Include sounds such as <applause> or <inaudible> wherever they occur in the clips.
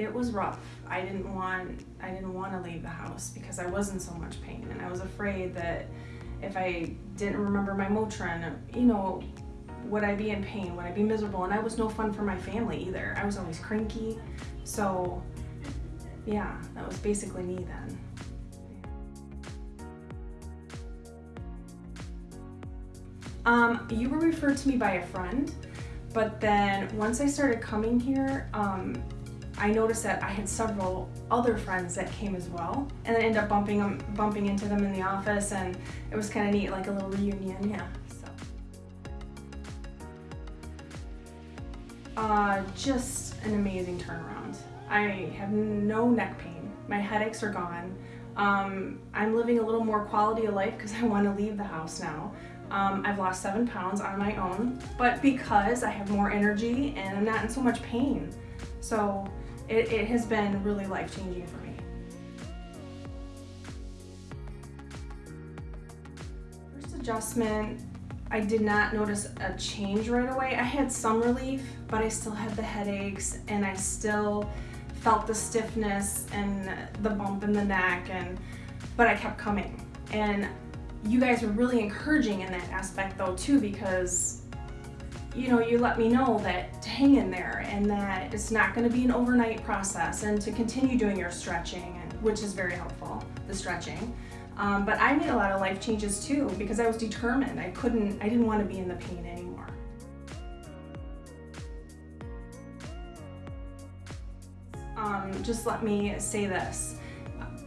it was rough. I didn't want I didn't want to leave the house because I was in so much pain and I was afraid that if I didn't remember my Motrin, you know, would I be in pain? Would I be miserable? And I was no fun for my family either. I was always cranky. So yeah, that was basically me then. Um, you were referred to me by a friend, but then once I started coming here, um, I noticed that I had several other friends that came as well, and I ended up bumping them, bumping into them in the office, and it was kind of neat, like a little reunion. Yeah. So. Uh, just an amazing turnaround. I have no neck pain. My headaches are gone. Um, I'm living a little more quality of life because I want to leave the house now. Um, I've lost seven pounds on my own, but because I have more energy and I'm not in so much pain. So it, it has been really life-changing for me. First adjustment, I did not notice a change right away. I had some relief, but I still had the headaches and I still felt the stiffness and the bump in the neck and but I kept coming. And you guys were really encouraging in that aspect though too because you know you let me know that hang in there and that it's not going to be an overnight process and to continue doing your stretching which is very helpful the stretching. Um, but I made a lot of life changes too because I was determined. I couldn't I didn't want to be in the pain anymore. Um, just let me say this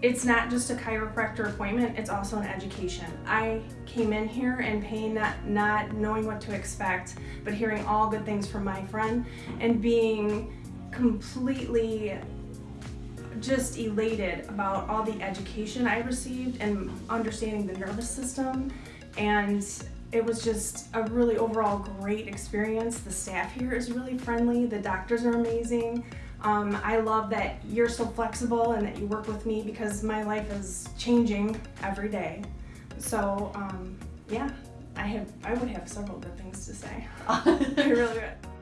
it's not just a chiropractor appointment, it's also an education. I came in here in pain, not, not knowing what to expect, but hearing all good things from my friend and being completely just elated about all the education I received and understanding the nervous system and it was just a really overall great experience. The staff here is really friendly, the doctors are amazing. Um, I love that you're so flexible and that you work with me because my life is changing every day. So um, yeah, I have I would have several good things to say. <laughs> I really would.